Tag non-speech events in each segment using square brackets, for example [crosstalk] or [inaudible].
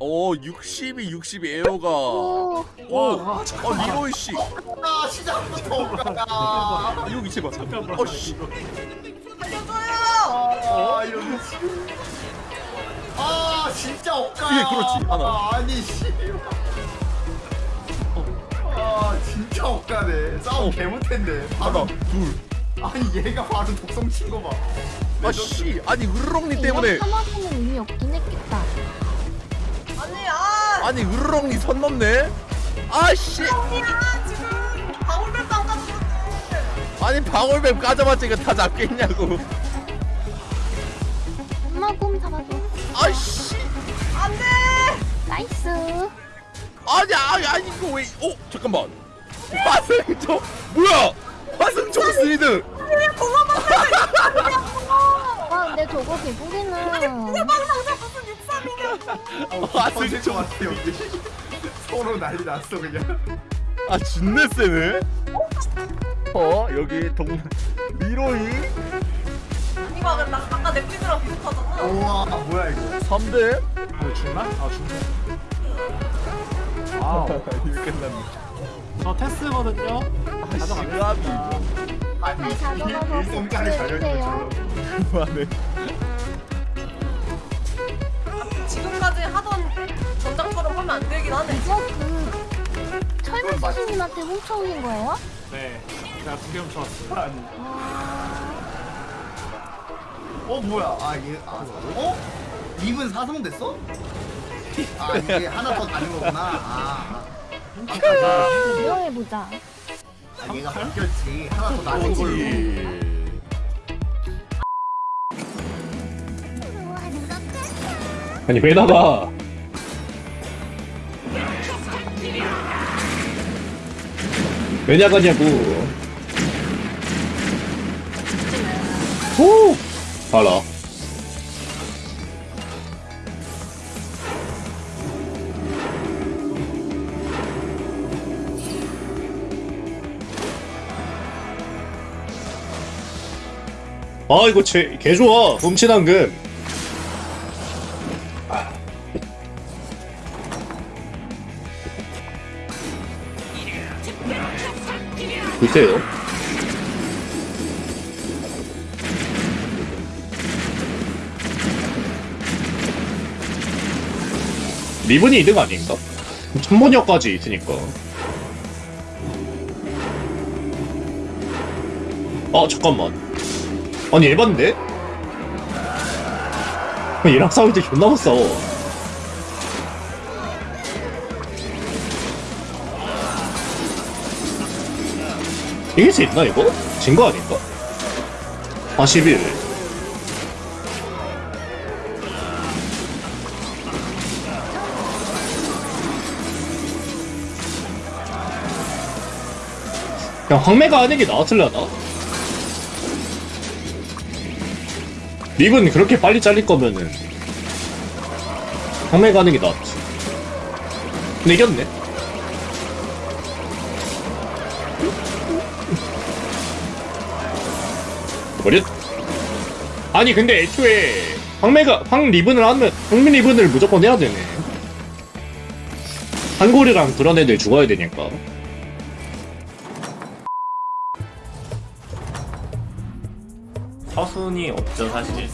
어 60이 60 에어가 오, 오! 어 리로이 씨 아 시작부터 오가야 여기 제발 잠깐만. 어씨 아 미친 아 진짜 억가야 예, 그렇지. 하나. 아, 아니 씨. 아 진짜 억가네 싸움 어. 개못했네 하나 둘 아니 얘가 바로 독성 친 거 봐 아씨 아니 으르렁니 때문에 이거 하나는 의미 없긴 했겠다. 아니 아 아니 으르렁니 선 넘네? 아씨. 방울뱀 아니 방울뱀 까자마자 이거 다 잡겠냐고. 엄마 곰 잡아줘. 아씨. 안돼! nice. 아니 아니 아니 이거 왜 어? 잠깐만. 화승총 뭐야? 화승총 스리드. 와, 근데 저거 개구리는. 상자 무슨 63이냐 화승총 것 같아 여기. 서로 난리 났어 그냥. 아 준내 세네 어 여기 동 리로이? 이거 근데 나 아까 넷플릭스랑 비슷하잖아. 우와 뭐야 이거? 3대? 아 죽나? 아 죽네. 아, 이거 끝났네 저 테스거든요. 아. 시갑이. 이거 네, 가져가서 일성까지. 달려있는 그만해 지금까지 하던 전장처럼 하면 안 되긴 하네 이거 그 철물 스님한테 훔쳐오신 거예요? 네. 제가 두개 훔쳐왔어요. 아니 어 뭐야 아얘 아, 어? 입은 사성 됐어? 아 이게 하나 더 다른 거구나 아, 아. 아까 구경해보자. 아, 얘가 바뀌었지 하나 더 다른 걸로 아니 왜 나가? 왜 나가냐고? 오, 알아. 아 이거 제, 개 좋아 훔친한금 글쎄요 리븐이 2등 아닌가? 천번역까지 있으니까 아 잠깐만 아니 에반데? 얘랑 싸울 때 존나 못 싸워 이길 수 있나 이거? 진 거 아닌가? 아 11. 그냥 황매가 하는 게 나왔을려나? 립은 그렇게 빨리 잘릴 거면은 황매가 하는 게 나았지 근데 이겼네 버렸? 아니 근데 애초에 황매가 황 리븐을 하면 황미 리븐을 무조건 해야 되네. 한골이랑 그런 애들 죽어야 되니까. 서순이 없죠 사실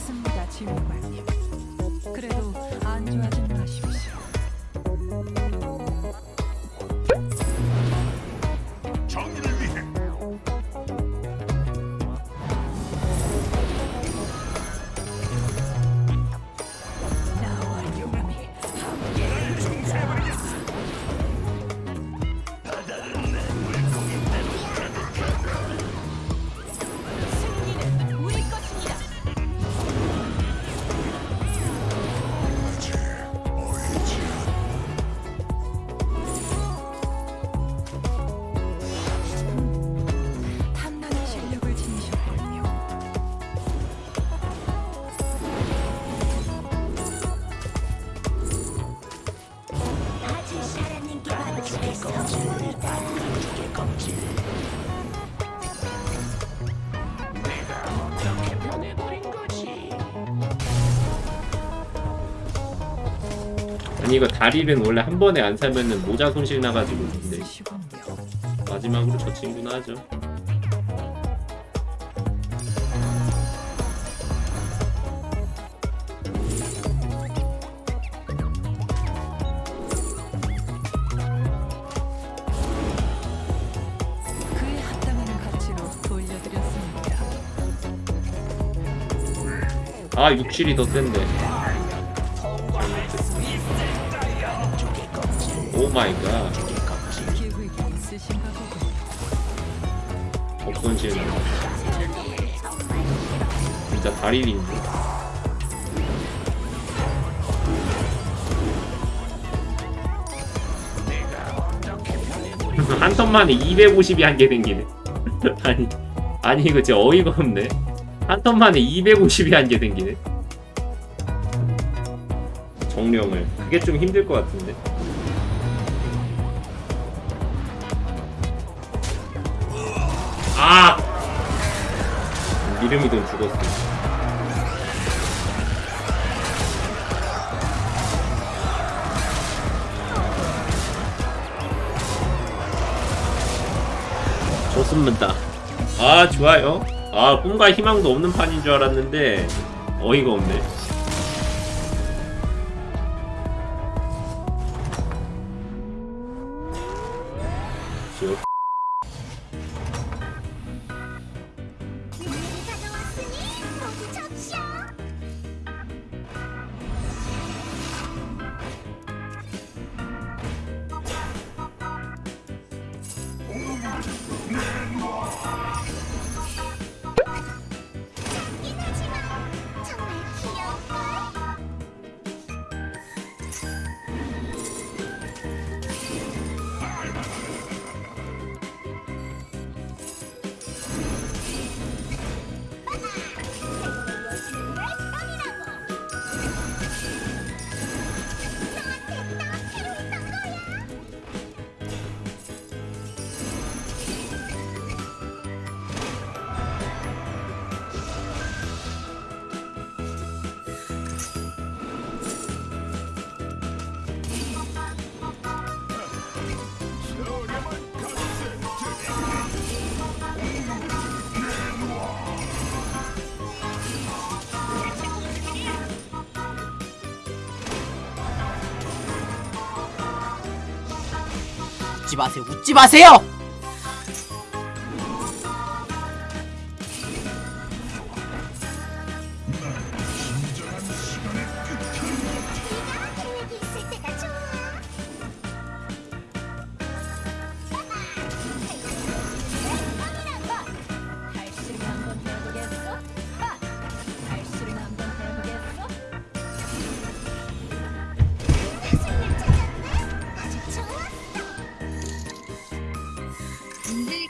아니 이거 다리는 원래 한 번에 안 사면은 모자 손실 나가지고 근데. 마지막으로 저 친구나 하죠. 아 육실이 더 센데 마이 갓. 업손실 진짜 다리인데 한 턴만에 250이 한 개 생기네. [laughs] 아니 아니 이거 진짜 어이가 없네. 한 턴만에 250이 한 개 생기네. 정령을. 그게 좀 힘들 것 같은데 아! 이름이든 죽었어. 좋습니다. 아 좋아요. 아 꿈과 희망도 없는 판인 줄 알았는데 어이가 없네 웃지 마세요. 웃지 마세요.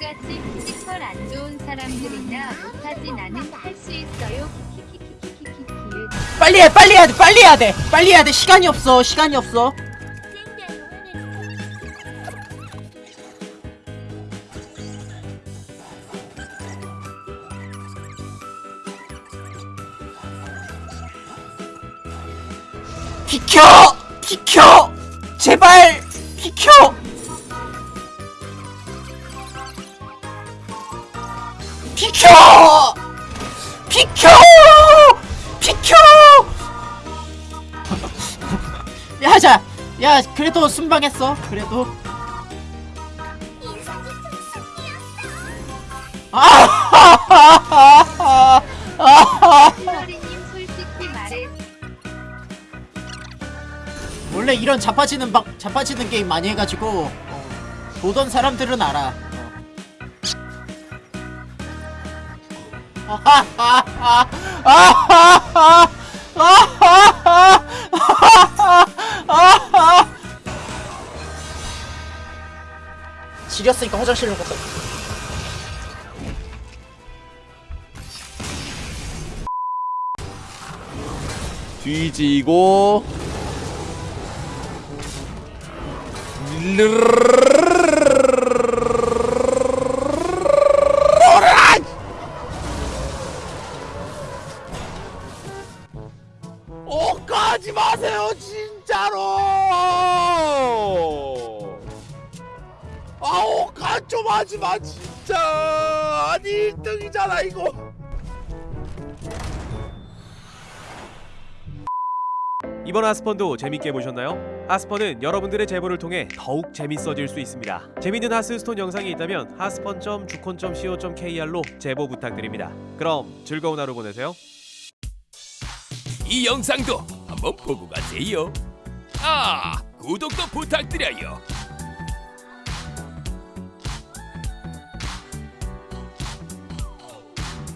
님들같이 피지컬 안 좋은 사람들이나 못하지 나는 할 수 있어요. 빨리 해. 빨리 해야 돼. 빨리 해야 돼. 빨리 해야 돼. 시간이 없어. 시간이 없어. 비켜! 비켜! 제발 비켜! 비켜! 비켜! 비켜! 야, 자, 야, 그래도 순방했어. 그래도. [laughs] 원래 이런 자빠지는 방, 자빠지는 게임 많이 해가지고 어, 보던 사람들은 알아. [laughs] 지렸으니까 화장실로 갔다. 뒤지고 어 가지 마세요 진짜 진짜로 아우 간좀 하지마 진짜 아니 1등이잖아 이거 이번 하스펀도 재밌게 보셨나요? 하스펀은 여러분들의 제보를 통해 더욱 재밌어질 수 있습니다. 재밌는 하스스톤 영상이 있다면 하스펀.주콘.co.kr로 제보 부탁드립니다. 그럼 즐거운 하루 보내세요. 이 영상도 한번 보고 가세요. 아, 구독도 부탁드려요.